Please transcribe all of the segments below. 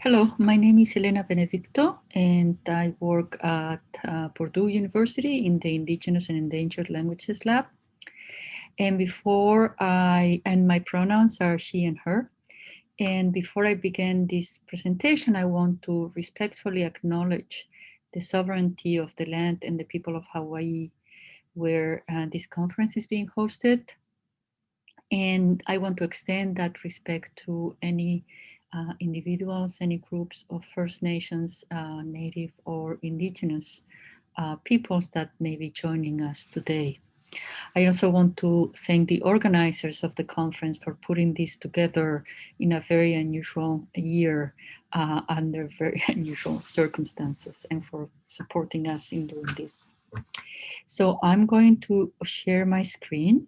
Hello, my name is Elena Benedicto and I work at uh, Purdue University in the Indigenous and Endangered Languages Lab. And before I, and my pronouns are she and her. And before I begin this presentation, I want to respectfully acknowledge the sovereignty of the land and the people of Hawaii where uh, this conference is being hosted. And I want to extend that respect to any uh, individuals, any groups of First Nations, uh, Native or Indigenous uh, peoples that may be joining us today. I also want to thank the organizers of the conference for putting this together in a very unusual year uh, under very unusual circumstances and for supporting us in doing this. So I'm going to share my screen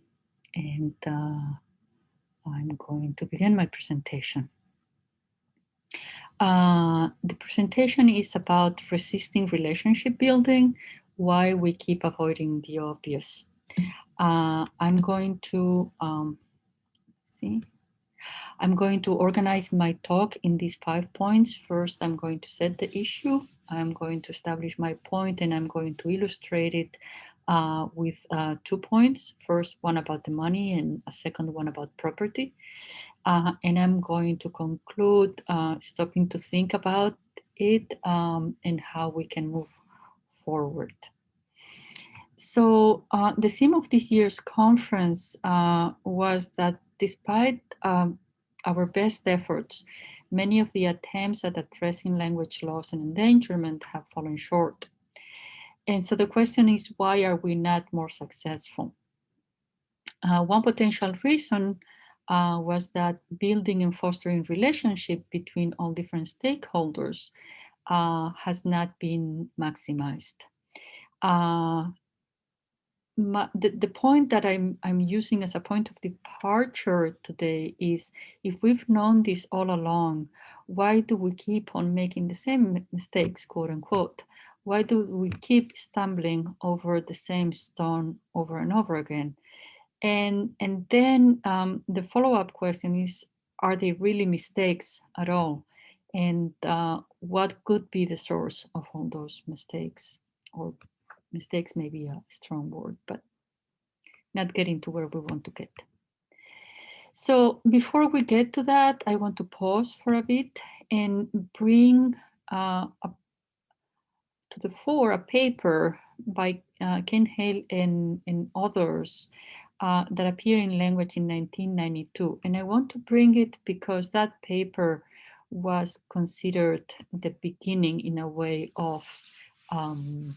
and uh, I'm going to begin my presentation. Uh, the presentation is about resisting relationship building, why we keep avoiding the obvious. Uh, I'm going to, um, see, I'm going to organize my talk in these five points. First, I'm going to set the issue. I'm going to establish my point and I'm going to illustrate it uh, with uh, two points. First one about the money and a second one about property. Uh, and I'm going to conclude uh, stopping to think about it um, and how we can move forward. So uh, the theme of this year's conference uh, was that despite um, our best efforts, many of the attempts at addressing language loss and endangerment have fallen short. And so the question is, why are we not more successful? Uh, one potential reason uh, was that building and fostering relationship between all different stakeholders uh, has not been maximized. Uh, my, the, the point that I'm, I'm using as a point of departure today is if we've known this all along, why do we keep on making the same mistakes, quote unquote? Why do we keep stumbling over the same stone over and over again? And, and then um, the follow-up question is, are they really mistakes at all? And uh, what could be the source of all those mistakes? Or mistakes may be a strong word, but not getting to where we want to get. So before we get to that, I want to pause for a bit and bring uh, a, to the fore a paper by uh, Ken Hale and, and others uh, that appeared in language in 1992. And I want to bring it because that paper was considered the beginning in a way of um,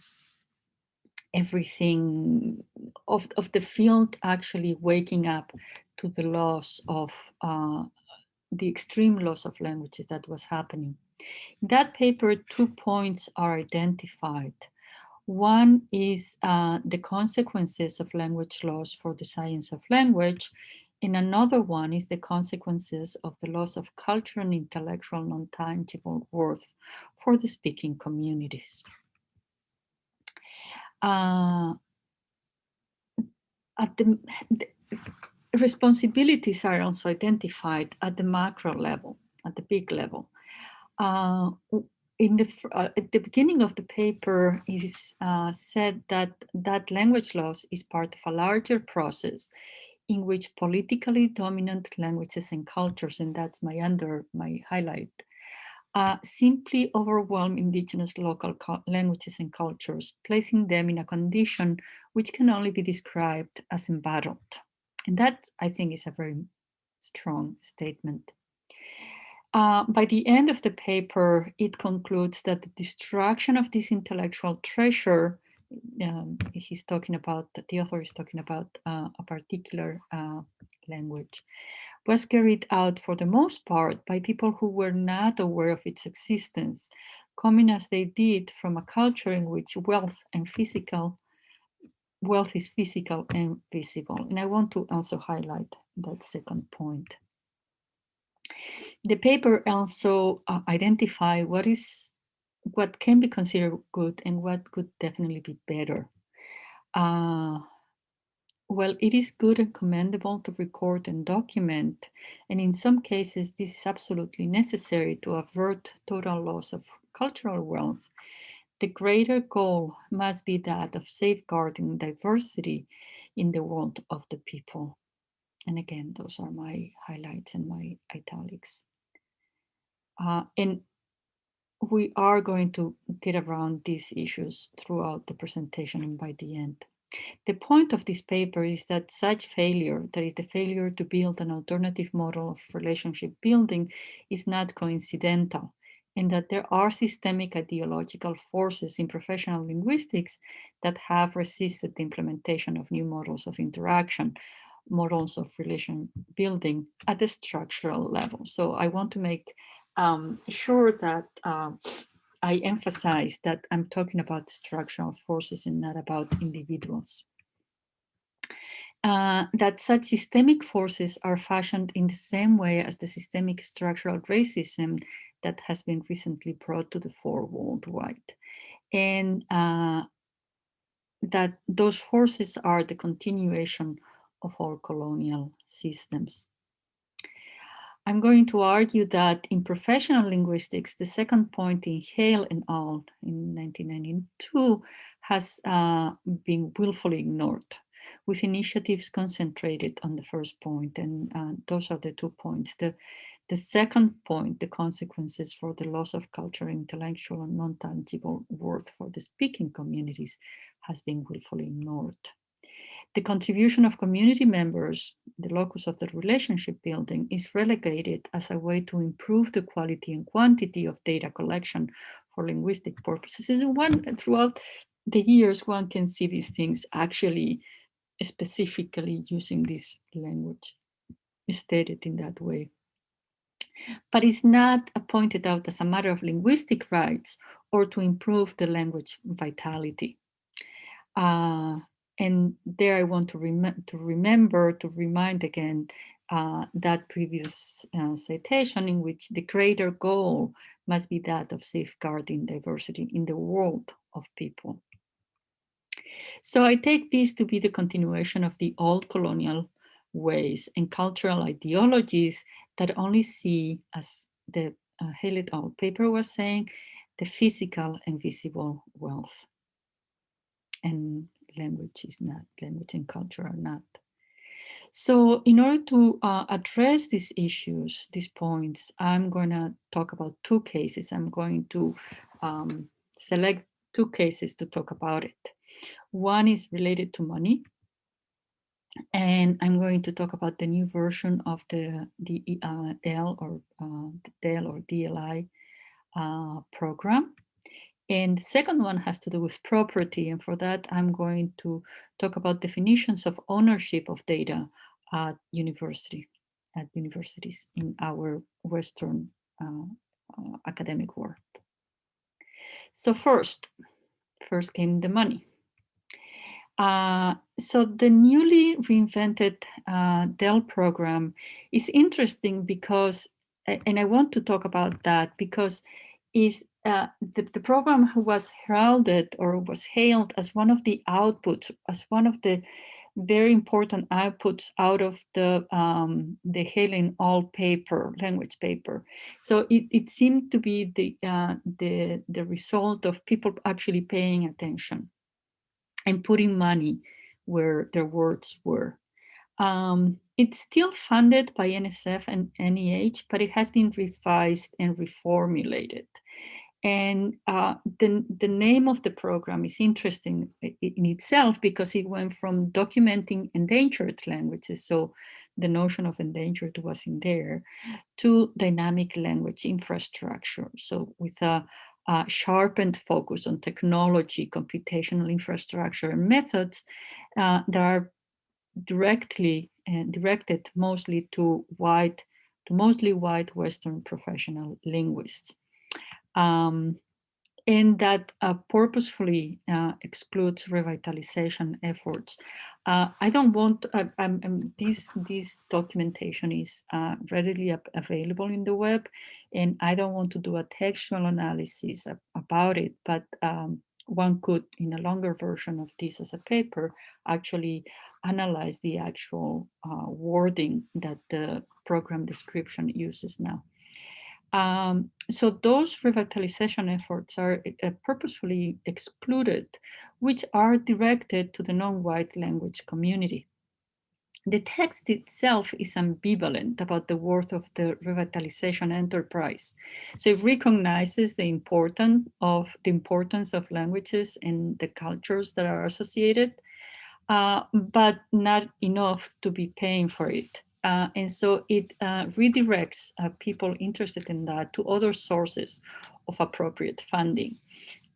everything of, of the field actually waking up to the loss of uh, the extreme loss of languages that was happening. In that paper, two points are identified. One is uh, the consequences of language loss for the science of language, and another one is the consequences of the loss of cultural and intellectual non-tangible worth for the speaking communities. Uh, at the, the, responsibilities are also identified at the macro level, at the big level. Uh, in the uh, at the beginning of the paper it is uh, said that that language loss is part of a larger process in which politically dominant languages and cultures and that's my under my highlight uh, simply overwhelm indigenous local languages and cultures placing them in a condition which can only be described as embattled. And that i think is a very strong statement uh, by the end of the paper, it concludes that the destruction of this intellectual treasure, um, he's talking about, the author is talking about uh, a particular uh, language, was carried out for the most part by people who were not aware of its existence, coming as they did from a culture in which wealth and physical, wealth is physical and visible. And I want to also highlight that second point. The paper also uh, identify what is what can be considered good and what could definitely be better. Uh, well, it is good and commendable to record and document, and in some cases, this is absolutely necessary to avert total loss of cultural wealth. The greater goal must be that of safeguarding diversity in the world of the people. And again, those are my highlights and my italics. Uh, and we are going to get around these issues throughout the presentation and by the end. The point of this paper is that such failure, that is the failure to build an alternative model of relationship building, is not coincidental and that there are systemic ideological forces in professional linguistics that have resisted the implementation of new models of interaction, models of relation building at the structural level. So I want to make um, sure that uh, I emphasize that I'm talking about structural forces and not about individuals. Uh, that such systemic forces are fashioned in the same way as the systemic structural racism that has been recently brought to the fore worldwide. And uh, that those forces are the continuation of all colonial systems. I'm going to argue that in professional linguistics, the second point in Hale and al. in 1992 has uh, been willfully ignored with initiatives concentrated on the first point, and uh, those are the two points. The, the second point, the consequences for the loss of cultural, intellectual, and non-tangible worth for the speaking communities has been willfully ignored. The contribution of community members, the locus of the relationship building, is relegated as a way to improve the quality and quantity of data collection for linguistic purposes. And one throughout the years, one can see these things actually specifically using this language stated in that way. But it's not pointed out as a matter of linguistic rights or to improve the language vitality. Uh, and there I want to, rem to remember, to remind again uh, that previous uh, citation in which the greater goal must be that of safeguarding diversity in the world of people. So I take this to be the continuation of the old colonial ways and cultural ideologies that only see, as the uh, Hale et al. paper was saying, the physical and visible wealth. And language is not, language and culture are not. So in order to uh, address these issues, these points, I'm going to talk about two cases. I'm going to um, select two cases to talk about it. One is related to money. And I'm going to talk about the new version of the DEL uh, or uh, or DLI uh, program. And the second one has to do with property. And for that, I'm going to talk about definitions of ownership of data at university, at universities in our Western uh, uh, academic world. So first, first came the money. Uh, so the newly reinvented uh, DEL program is interesting because, and I want to talk about that because is uh, the, the program was heralded or was hailed as one of the outputs, as one of the very important outputs out of the um, the Hale all paper, language paper. So it, it seemed to be the, uh, the, the result of people actually paying attention and putting money where their words were. Um, it's still funded by NSF and NEH, but it has been revised and reformulated. And uh, the, the name of the program is interesting in itself because it went from documenting endangered languages, so the notion of endangered was in there, to dynamic language infrastructure. So with a, a sharpened focus on technology, computational infrastructure and methods uh, that are directly uh, directed mostly to white, to mostly white Western professional linguists um, and that uh, purposefully uh, excludes revitalization efforts. Uh, I don't want, uh, I'm, I'm, this, this documentation is uh, readily available in the web, and I don't want to do a textual analysis about it, but um, one could, in a longer version of this as a paper, actually analyze the actual uh, wording that the program description uses now. Um, so those revitalization efforts are uh, purposefully excluded, which are directed to the non-white language community. The text itself is ambivalent about the worth of the revitalization enterprise. So it recognizes the importance of the importance of languages and the cultures that are associated, uh, but not enough to be paying for it. Uh, and so it uh, redirects uh, people interested in that to other sources of appropriate funding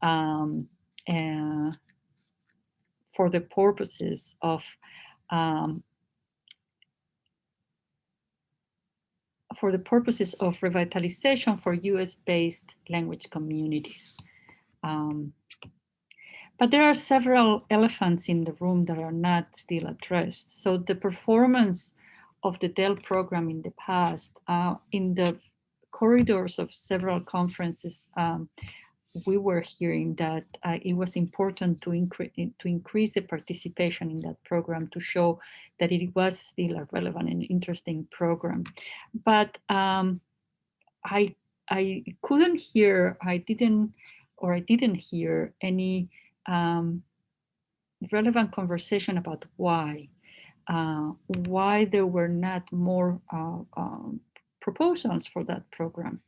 um, for the purposes of um, for the purposes of revitalization for US-based language communities. Um, but there are several elephants in the room that are not still addressed. So the performance of the DEL program in the past, uh, in the corridors of several conferences, um, we were hearing that uh, it was important to, incre to increase the participation in that program to show that it was still a relevant and interesting program. But um, I, I couldn't hear, I didn't, or I didn't hear any um, relevant conversation about why, uh, why there were not more uh, um, proposals for that program.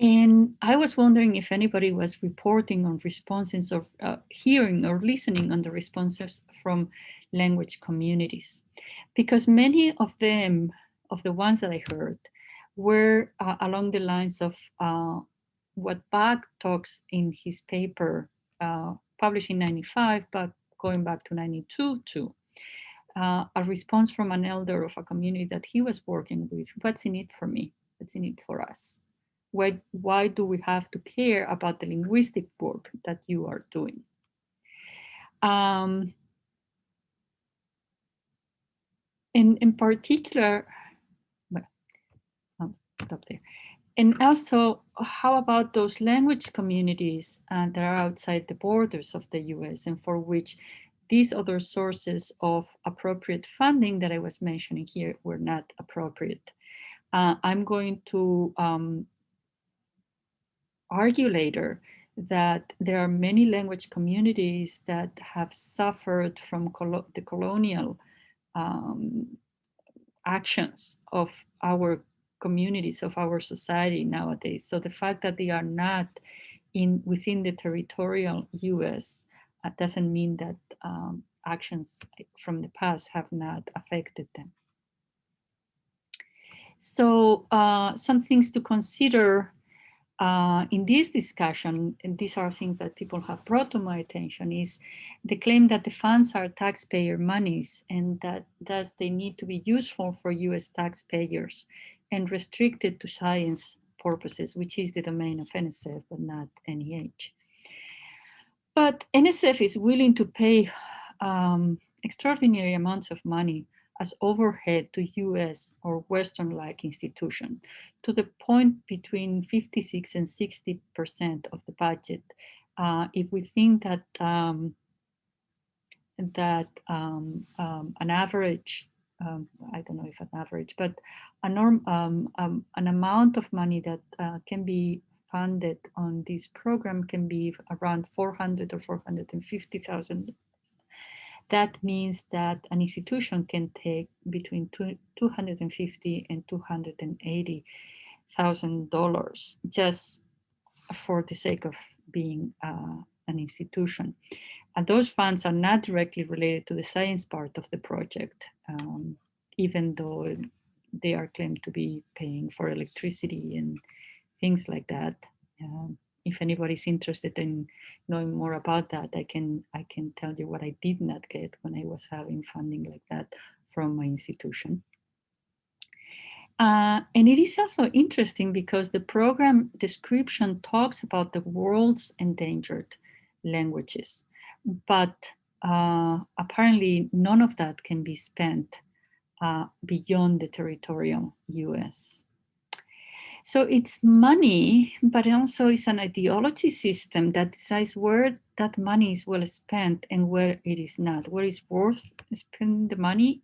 And I was wondering if anybody was reporting on responses or uh, hearing or listening on the responses from language communities, because many of them, of the ones that I heard, were uh, along the lines of uh, what Bach talks in his paper uh, published in 95, but going back to 92 too. Uh, a response from an elder of a community that he was working with, what's in it for me? What's in it for us? Why, why do we have to care about the linguistic work that you are doing? Um, in, in particular, well, I'll stop there. And also, how about those language communities uh, that are outside the borders of the US and for which these other sources of appropriate funding that I was mentioning here were not appropriate? Uh, I'm going to um, argue later that there are many language communities that have suffered from colo the colonial um, actions of our communities, of our society nowadays. So the fact that they are not in within the territorial US uh, doesn't mean that um, actions from the past have not affected them. So uh, some things to consider uh, in this discussion, and these are things that people have brought to my attention, is the claim that the funds are taxpayer monies and that thus they need to be useful for US taxpayers and restricted to science purposes, which is the domain of NSF, but not NEH. But NSF is willing to pay um, extraordinary amounts of money as overhead to US or Western-like institution to the point between 56 and 60% of the budget. Uh, if we think that um, that um, um, an average, um, I don't know if an average, but a norm, um, um, an amount of money that uh, can be funded on this program can be around 400 or 450,000 that means that an institution can take between two, 250 and 280 thousand dollars just for the sake of being uh, an institution. And those funds are not directly related to the science part of the project, um, even though they are claimed to be paying for electricity and things like that. Um, if anybody's interested in knowing more about that, I can I can tell you what I did not get when I was having funding like that from my institution. Uh, and it is also interesting because the program description talks about the world's endangered languages, but uh, apparently none of that can be spent uh, beyond the territorial US. So it's money, but also it's an ideology system that decides where that money is well spent and where it is not, where it's worth spending the money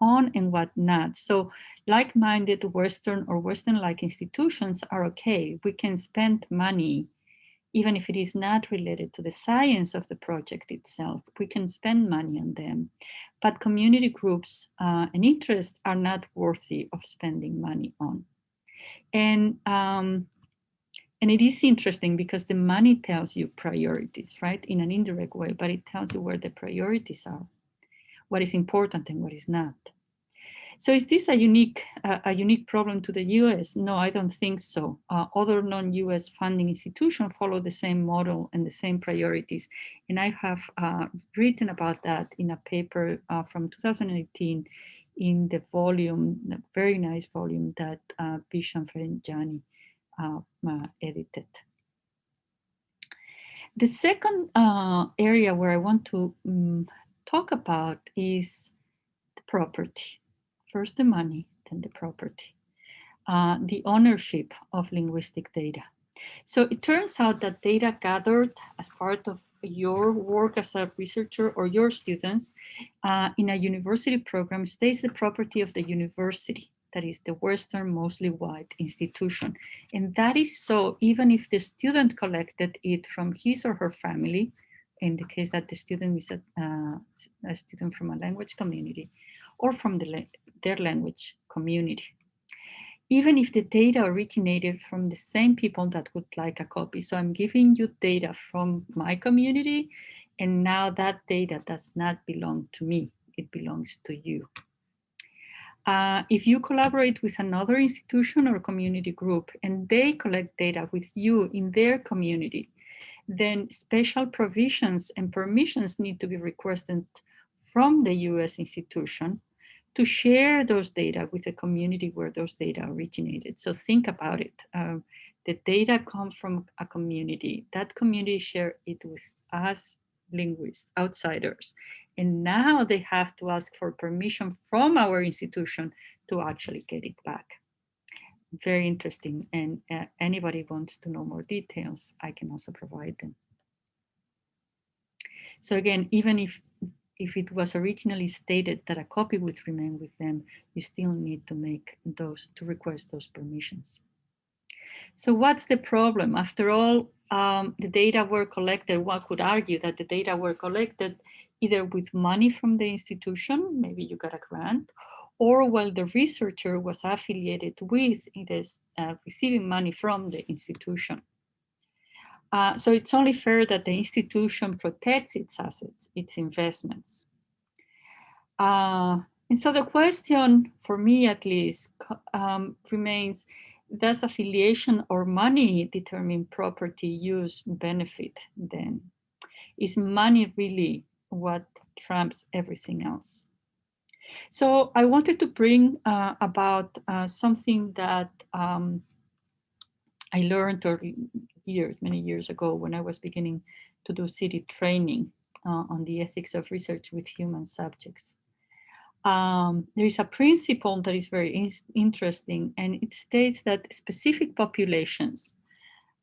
on and what not. So like-minded Western or Western-like institutions are okay. We can spend money even if it is not related to the science of the project itself, we can spend money on them. But community groups uh, and interests are not worthy of spending money on. And, um, and it is interesting because the money tells you priorities, right? In an indirect way, but it tells you where the priorities are, what is important and what is not. So is this a unique, uh, a unique problem to the US? No, I don't think so. Uh, other non-US funding institutions follow the same model and the same priorities. And I have uh, written about that in a paper uh, from 2018 in the volume, very nice volume that uh, Bisham Farjani uh, uh, edited. The second uh, area where I want to um, talk about is the property. First the money, then the property. Uh, the ownership of linguistic data. So it turns out that data gathered as part of your work as a researcher or your students uh, in a university program stays the property of the university, that is the Western mostly white institution. And that is so even if the student collected it from his or her family, in the case that the student is a, uh, a student from a language community, or from the, their language community even if the data originated from the same people that would like a copy. So I'm giving you data from my community, and now that data does not belong to me, it belongs to you. Uh, if you collaborate with another institution or community group and they collect data with you in their community, then special provisions and permissions need to be requested from the US institution to share those data with the community where those data originated. So think about it. Um, the data come from a community. That community share it with us linguists, outsiders. And now they have to ask for permission from our institution to actually get it back. Very interesting. And uh, anybody wants to know more details, I can also provide them. So again, even if if it was originally stated that a copy would remain with them, you still need to make those, to request those permissions. So what's the problem? After all, um, the data were collected, one could argue that the data were collected either with money from the institution, maybe you got a grant, or while the researcher was affiliated with it is uh, receiving money from the institution. Uh, so it's only fair that the institution protects its assets, its investments. Uh, and so the question, for me at least, um, remains, does affiliation or money determine property use benefit then? Is money really what trumps everything else? So I wanted to bring uh, about uh, something that um, I learned or years, many years ago when I was beginning to do CITI training uh, on the ethics of research with human subjects. Um, there is a principle that is very in interesting and it states that specific populations,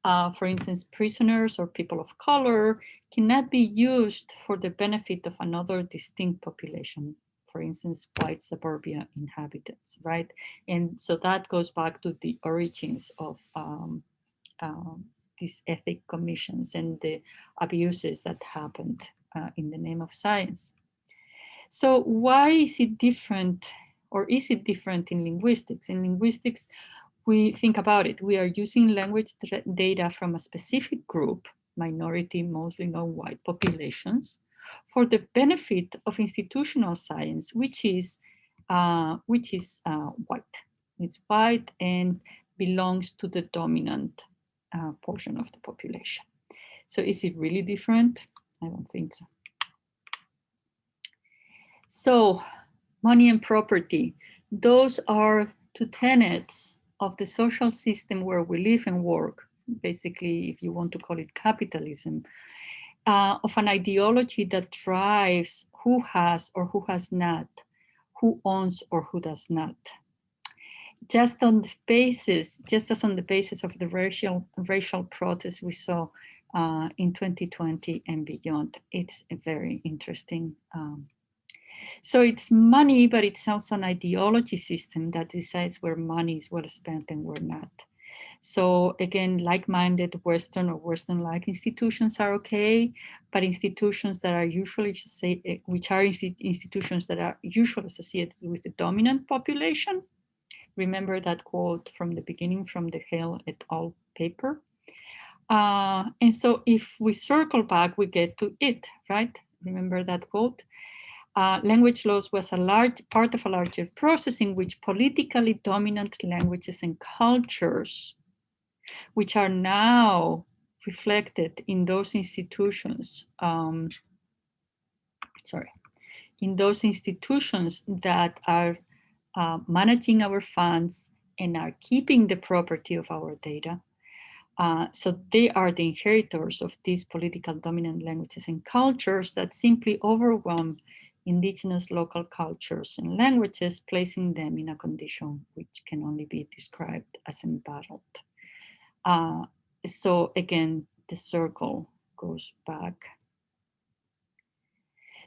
uh, for instance, prisoners or people of color cannot be used for the benefit of another distinct population for instance, white suburbia inhabitants, right? And so that goes back to the origins of um, um, these ethic commissions and the abuses that happened uh, in the name of science. So why is it different or is it different in linguistics? In linguistics, we think about it. We are using language data from a specific group, minority, mostly non-white populations, for the benefit of institutional science, which is, uh, which is uh, white. It's white and belongs to the dominant uh, portion of the population. So is it really different? I don't think so. So money and property, those are two tenets of the social system where we live and work. Basically, if you want to call it capitalism, uh, of an ideology that drives who has or who has not, who owns or who does not. Just on the basis, just as on the basis of the racial racial protests we saw uh, in 2020 and beyond, it's a very interesting. Um, so it's money, but it's also an ideology system that decides where money is well spent and where not. So again, like-minded Western or Western-like institutions are okay, but institutions that are usually, just say, which are institutions that are usually associated with the dominant population. Remember that quote from the beginning from the Hale et al. paper. Uh, and so if we circle back, we get to it, right? Remember that quote? Uh, language loss was a large part of a larger process in which politically dominant languages and cultures which are now reflected in those institutions, um, sorry, in those institutions that are uh, managing our funds and are keeping the property of our data. Uh, so they are the inheritors of these political dominant languages and cultures that simply overwhelm indigenous local cultures and languages, placing them in a condition which can only be described as embattled. Uh, so again, the circle goes back.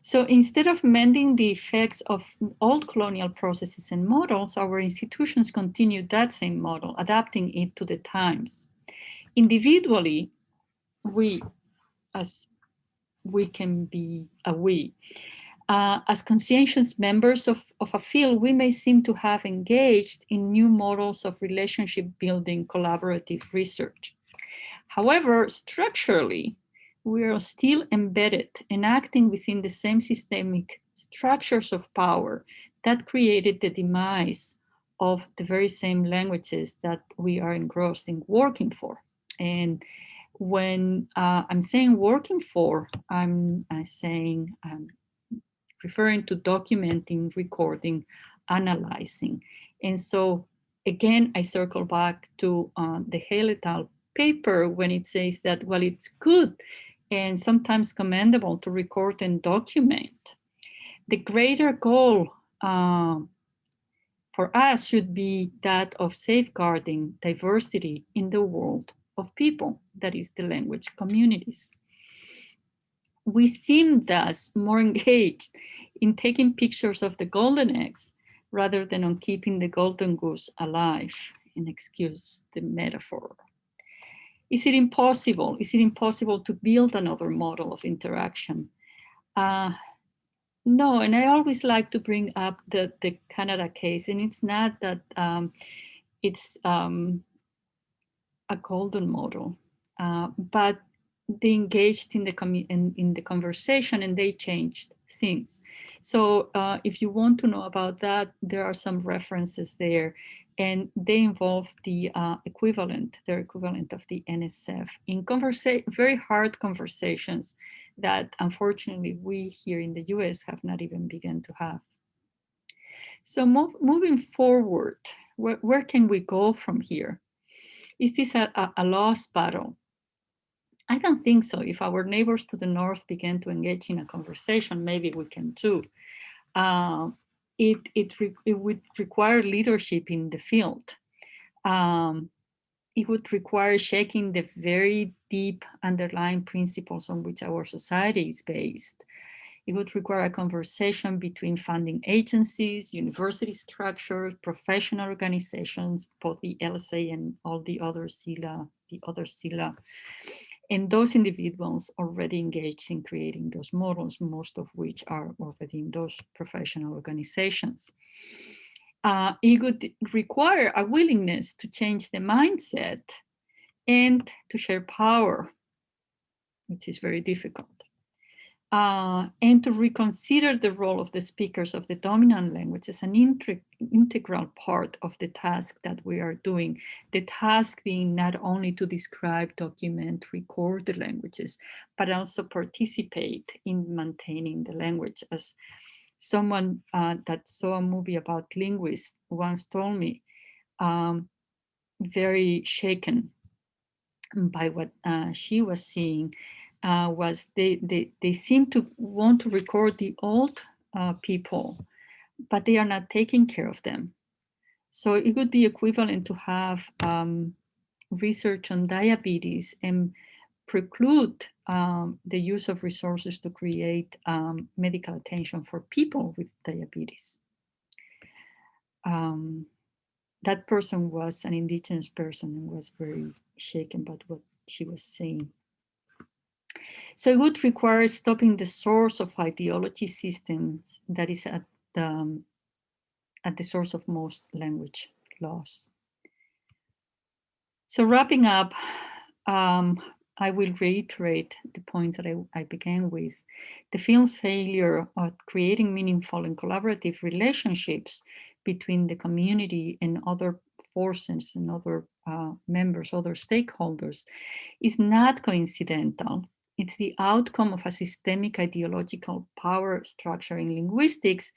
So instead of mending the effects of old colonial processes and models, our institutions continue that same model, adapting it to the times. Individually, we, as we can be a we, uh, as conscientious members of, of a field, we may seem to have engaged in new models of relationship building collaborative research. However, structurally, we are still embedded and acting within the same systemic structures of power that created the demise of the very same languages that we are engrossed in working for. And when uh, I'm saying working for, I'm, I'm saying um, referring to documenting, recording, analyzing. And so again, I circle back to uh, the Hale paper when it says that, well, it's good and sometimes commendable to record and document. The greater goal uh, for us should be that of safeguarding diversity in the world of people, that is the language communities we seem thus more engaged in taking pictures of the golden eggs rather than on keeping the golden goose alive, and excuse the metaphor. Is it impossible? Is it impossible to build another model of interaction? Uh, no, and I always like to bring up the, the Canada case, and it's not that um, it's um, a golden model, uh, but they engaged in the in, in the conversation and they changed things. So uh, if you want to know about that, there are some references there and they involve the uh, equivalent, their equivalent of the NSF in very hard conversations that unfortunately we here in the US have not even begun to have. So move, moving forward, where, where can we go from here? Is this a, a, a lost battle? I don't think so. If our neighbors to the north begin to engage in a conversation, maybe we can too. Uh, it, it, it, would require leadership in the field. Um, it would require shaking the very deep underlying principles on which our society is based. It would require a conversation between funding agencies, university structures, professional organizations, both the LSA and all the other SSILA, the other CELA and those individuals already engaged in creating those models, most of which are already in those professional organizations. Uh, it would require a willingness to change the mindset and to share power, which is very difficult uh, and to reconsider the role of the speakers of the dominant language as an integral part of the task that we are doing. The task being not only to describe, document, record the languages, but also participate in maintaining the language. As someone uh, that saw a movie about linguists once told me, um, very shaken by what uh, she was seeing uh, was they, they, they seem to want to record the old uh, people, but they are not taking care of them. So it would be equivalent to have um, research on diabetes and preclude um, the use of resources to create um, medical attention for people with diabetes. Um, that person was an indigenous person and was very shaken by what she was saying. So it would require stopping the source of ideology systems that is at the, um, at the source of most language loss. So wrapping up, um, I will reiterate the points that I, I, began with. The film's failure at creating meaningful and collaborative relationships between the community and other forces and other uh, members, other stakeholders, is not coincidental. It's the outcome of a systemic ideological power structure in linguistics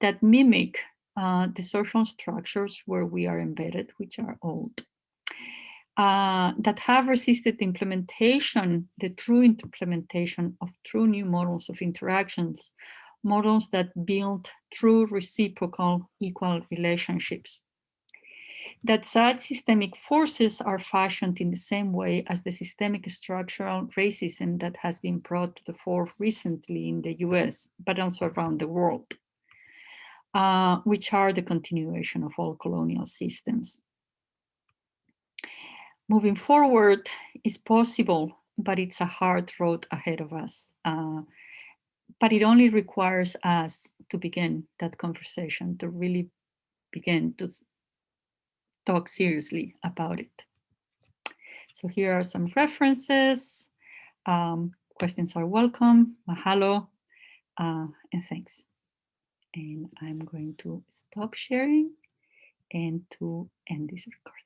that mimic uh, the social structures where we are embedded, which are old uh, that have resisted the implementation, the true implementation of true new models of interactions, models that build true reciprocal equal relationships. That such systemic forces are fashioned in the same way as the systemic structural racism that has been brought to the fore recently in the US, but also around the world, uh, which are the continuation of all colonial systems moving forward is possible, but it's a hard road ahead of us. Uh, but it only requires us to begin that conversation, to really begin to talk seriously about it. So here are some references. Um, questions are welcome. Mahalo uh, and thanks. And I'm going to stop sharing and to end this recording.